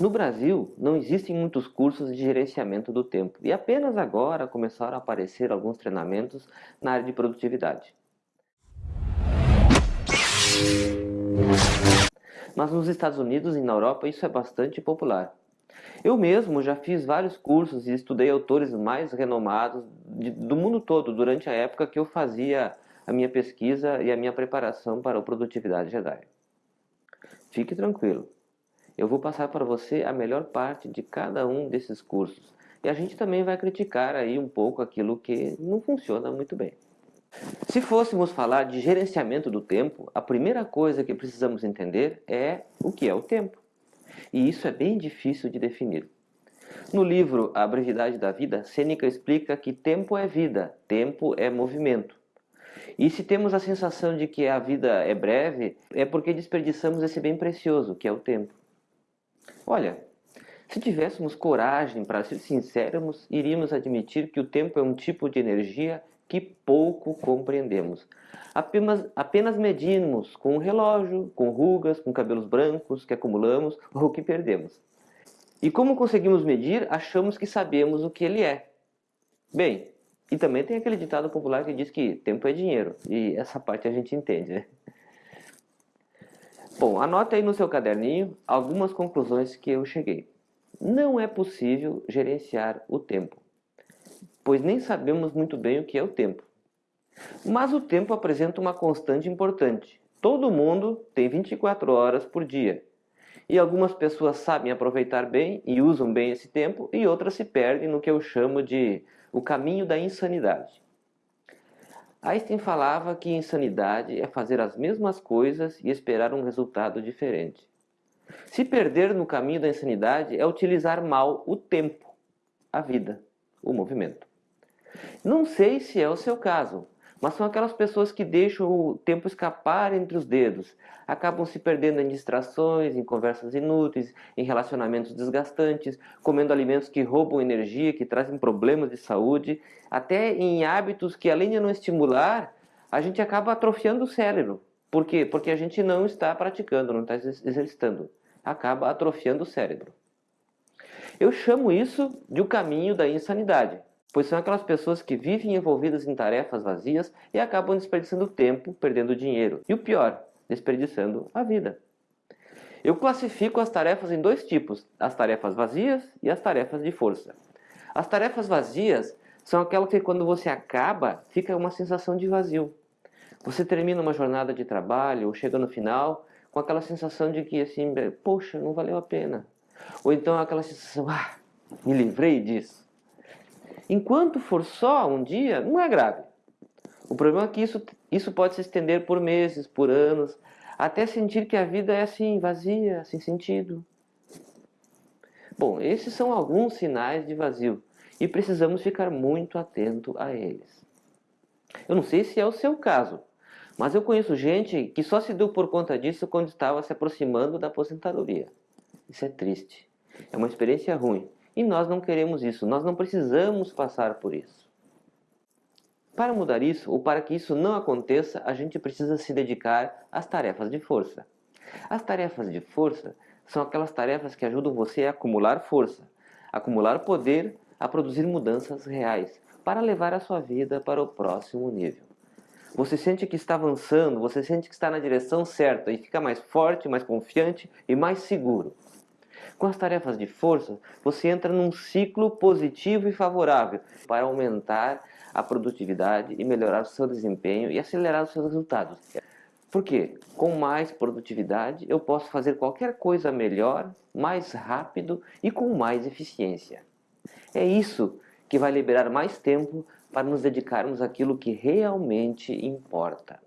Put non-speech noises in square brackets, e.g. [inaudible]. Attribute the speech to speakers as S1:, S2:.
S1: No Brasil, não existem muitos cursos de gerenciamento do tempo e apenas agora começaram a aparecer alguns treinamentos na área de produtividade. Mas nos Estados Unidos e na Europa isso é bastante popular. Eu mesmo já fiz vários cursos e estudei autores mais renomados de, do mundo todo durante a época que eu fazia a minha pesquisa e a minha preparação para o Produtividade Jedi. Fique tranquilo, eu vou passar para você a melhor parte de cada um desses cursos. E a gente também vai criticar aí um pouco aquilo que não funciona muito bem. Se fôssemos falar de gerenciamento do tempo, a primeira coisa que precisamos entender é o que é o tempo. E isso é bem difícil de definir. No livro A Brevidade da Vida, Sêneca explica que tempo é vida, tempo é movimento. E se temos a sensação de que a vida é breve, é porque desperdiçamos esse bem precioso, que é o tempo. Olha, se tivéssemos coragem para ser sinceros, iríamos admitir que o tempo é um tipo de energia que pouco compreendemos. Apenas, apenas medimos com um relógio, com rugas, com cabelos brancos que acumulamos [laughs] ou que perdemos. E como conseguimos medir, achamos que sabemos o que ele é. Bem, e também tem aquele ditado popular que diz que tempo é dinheiro, e essa parte a gente entende, né? Bom, anote aí no seu caderninho algumas conclusões que eu cheguei. Não é possível gerenciar o tempo, pois nem sabemos muito bem o que é o tempo. Mas o tempo apresenta uma constante importante. Todo mundo tem 24 horas por dia. E algumas pessoas sabem aproveitar bem e usam bem esse tempo, e outras se perdem no que eu chamo de o caminho da insanidade. Einstein falava que insanidade é fazer as mesmas coisas e esperar um resultado diferente. Se perder no caminho da insanidade é utilizar mal o tempo, a vida, o movimento. Não sei se é o seu caso, mas são aquelas pessoas que deixam o tempo escapar entre os dedos, acabam se perdendo em distrações, em conversas inúteis, em relacionamentos desgastantes, comendo alimentos que roubam energia, que trazem problemas de saúde, até em hábitos que além de não estimular, a gente acaba atrofiando o cérebro. Por quê? Porque a gente não está praticando, não está exercitando. Acaba atrofiando o cérebro. Eu chamo isso de o caminho da insanidade pois são aquelas pessoas que vivem envolvidas em tarefas vazias e acabam desperdiçando tempo, perdendo dinheiro. E o pior, desperdiçando a vida. Eu classifico as tarefas em dois tipos, as tarefas vazias e as tarefas de força. As tarefas vazias são aquelas que quando você acaba, fica uma sensação de vazio. Você termina uma jornada de trabalho ou chega no final com aquela sensação de que assim, poxa, não valeu a pena. Ou então aquela sensação, ah, me livrei disso. Enquanto for só um dia, não é grave. O problema é que isso, isso pode se estender por meses, por anos, até sentir que a vida é assim, vazia, sem sentido. Bom, esses são alguns sinais de vazio e precisamos ficar muito atento a eles. Eu não sei se é o seu caso, mas eu conheço gente que só se deu por conta disso quando estava se aproximando da aposentadoria. Isso é triste. É uma experiência ruim. E nós não queremos isso, nós não precisamos passar por isso. Para mudar isso, ou para que isso não aconteça, a gente precisa se dedicar às tarefas de força. As tarefas de força são aquelas tarefas que ajudam você a acumular força, acumular poder, a produzir mudanças reais, para levar a sua vida para o próximo nível. Você sente que está avançando, você sente que está na direção certa e fica mais forte, mais confiante e mais seguro. Com as tarefas de força, você entra num ciclo positivo e favorável para aumentar a produtividade e melhorar o seu desempenho e acelerar os seus resultados. Por quê? Com mais produtividade, eu posso fazer qualquer coisa melhor, mais rápido e com mais eficiência. É isso que vai liberar mais tempo para nos dedicarmos àquilo que realmente importa.